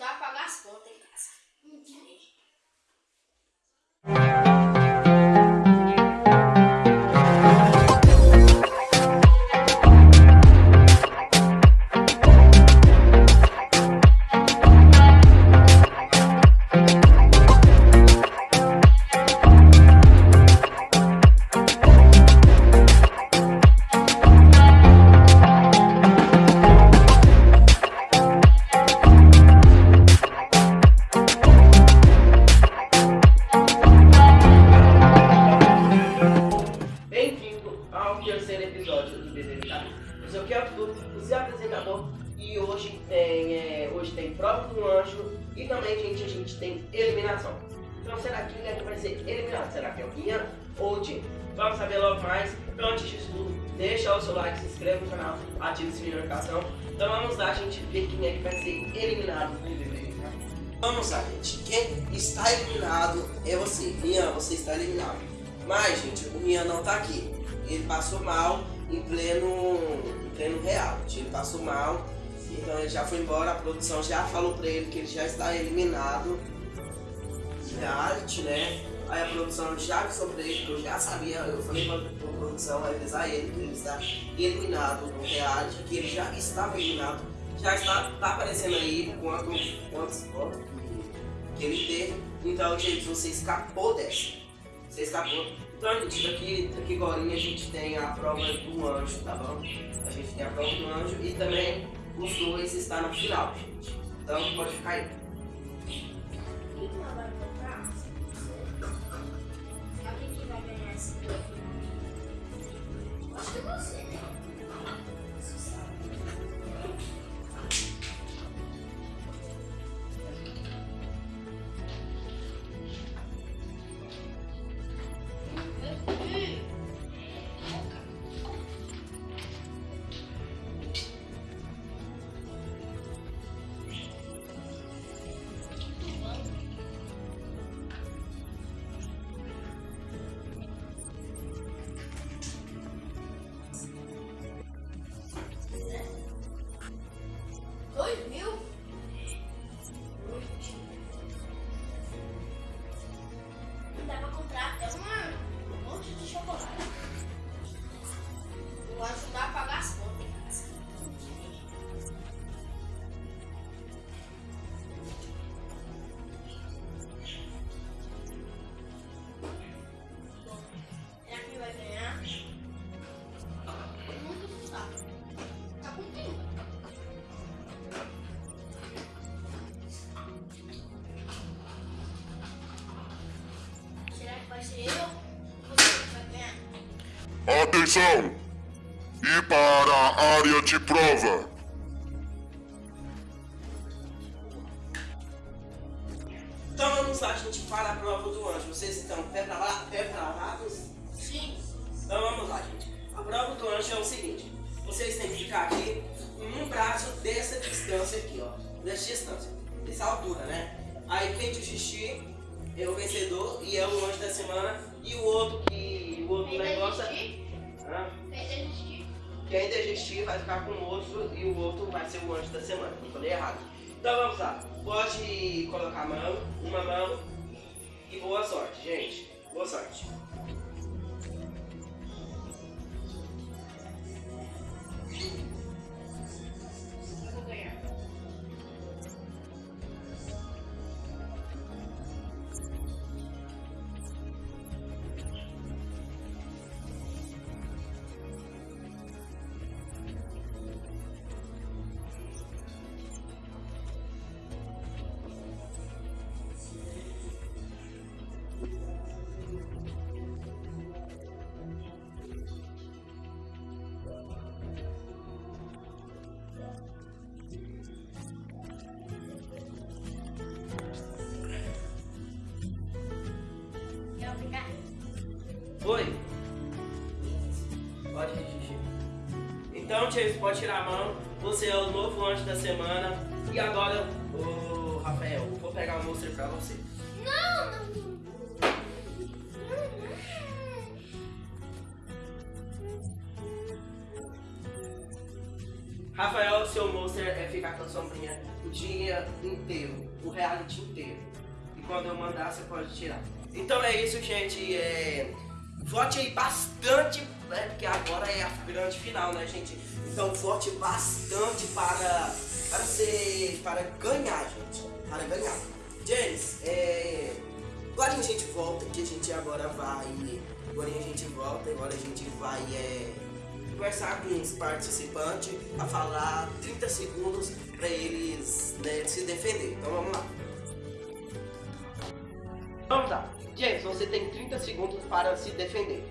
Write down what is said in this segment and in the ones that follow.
ajudar a pagar as contas hoje tem, é, hoje tem prova do anjo e também, gente, a gente tem eliminação. Então, será que quem é vai ser eliminado? Será que é o Guinha ou o Jim? Vamos saber logo mais. Então, antes disso tudo, deixa o seu like, se inscreva no canal, ative o sininho de notificação. Então, vamos lá, gente, ver quem é que vai ser eliminado. Vamos lá, gente. Quem está eliminado é você. Rian, você está eliminado. Mas, gente, o Rian não tá aqui. Ele passou mal em pleno, em pleno reality. Ele passou mal, então ele já foi embora. A produção já falou pra ele que ele já está eliminado do reality, né? Aí a produção já avisou pra ele, que eu já sabia. Eu falei pra, pra produção avisar ele que ele está eliminado no reality, que ele já estava eliminado. Já está tá aparecendo aí quantos, quantos votos que, que ele teve. Então, gente, você escapou dessa. Você escapou. Então, gente, daqui, daqui agora a gente tem a prova do anjo, tá bom? A gente tem a prova do anjo e também os dois estão no final, gente. Então pode ficar aí. Quem que ela chocolate. Vou ajudar a pagar as contas. Será que vai ganhar? Muito sabe. Tá com quem? Será que vai ser eu? Atenção! E para a área de prova. Então vamos lá, gente, para a prova do anjo. Vocês estão prepara- preparados? Sim. Então vamos lá, gente. A prova do anjo é o seguinte: vocês têm que ficar aqui em um braço dessa distância aqui, ó. Dessa distância, dessa altura, né? Aí quem desistir é o vencedor e é o anjo da semana. E o outro que. O outro negócio. Hã? Quem desistir? Vai ficar com o outro e o outro vai ser o anjo da semana. Não falei errado. Então vamos lá. Pode colocar a mão, uma mão e boa sorte, gente. Boa sorte. Oi? Pode dirigir. Então, James, pode tirar a mão. Você é o novo anjo da semana. E agora, ô Rafael, vou pegar o monstro pra você. Não, não, não. Rafael, seu monstro é ficar com a sombrinha o dia inteiro, o reality inteiro. E quando eu mandar, você pode tirar. Então é isso, gente. É... Vote aí bastante, né? Porque agora é a grande final, né, gente? Então vote bastante para, para ser. para ganhar, gente. Para ganhar. James, é. Agora a gente volta, que a gente agora vai. Agora a gente volta, agora a gente vai é, conversar com os participantes a falar 30 segundos para eles né, se defender. Então vamos lá. Vamos lá. Você tem 30 segundos para se defender.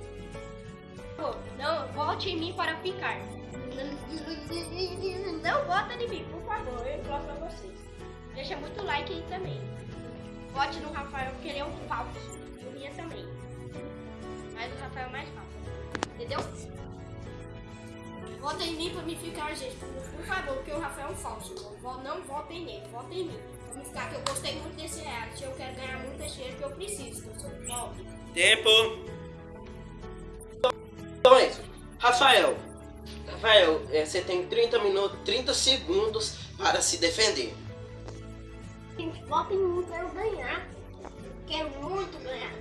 Não, vote em mim para ficar. Não vota em mim, por favor, eu imploro pra vocês. Deixa muito like aí também. Vote no Rafael, porque ele é um falso. O Minha também. Mas o Rafael é mais falso. Entendeu? Vota em mim pra me ficar, gente. Por, favor, porque o Rafael é um falso. Não, não votem nele, votem em mim. Pra me ficar, que eu gostei muito desse reality. Eu quero ganhar muito dinheiro que eu preciso, que eu sou pobre. Tempo! Então é isso. Rafael. Rafael, é, você tem 30 minutos, 30 segundos para se defender. Gente, votem em mim pra eu ganhar. Quero muito ganhar.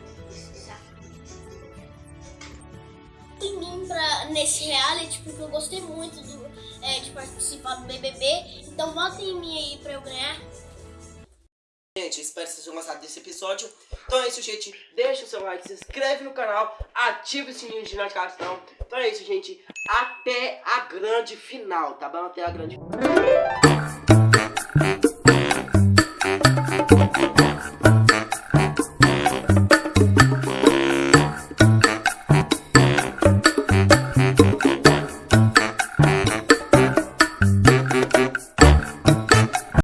Nesse reality, porque eu gostei muito do, é, de participar do BBB. Então votem em mim aí pra eu ganhar. Gente, espero que vocês tenham gostado desse episódio. Então é isso, gente. Deixa o seu like, se inscreve no canal, ativa o sininho de notificação. Então é isso, gente. Até a grande final, tá bom? Até a grande